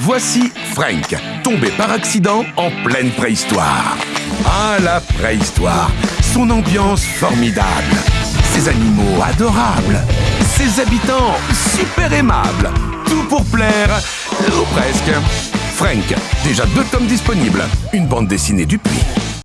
Voici Frank, tombé par accident en pleine préhistoire. Ah, la préhistoire Son ambiance formidable Ses animaux adorables Ses habitants super aimables Tout pour plaire, ou presque. Frank, déjà deux tomes disponibles. Une bande dessinée du puits.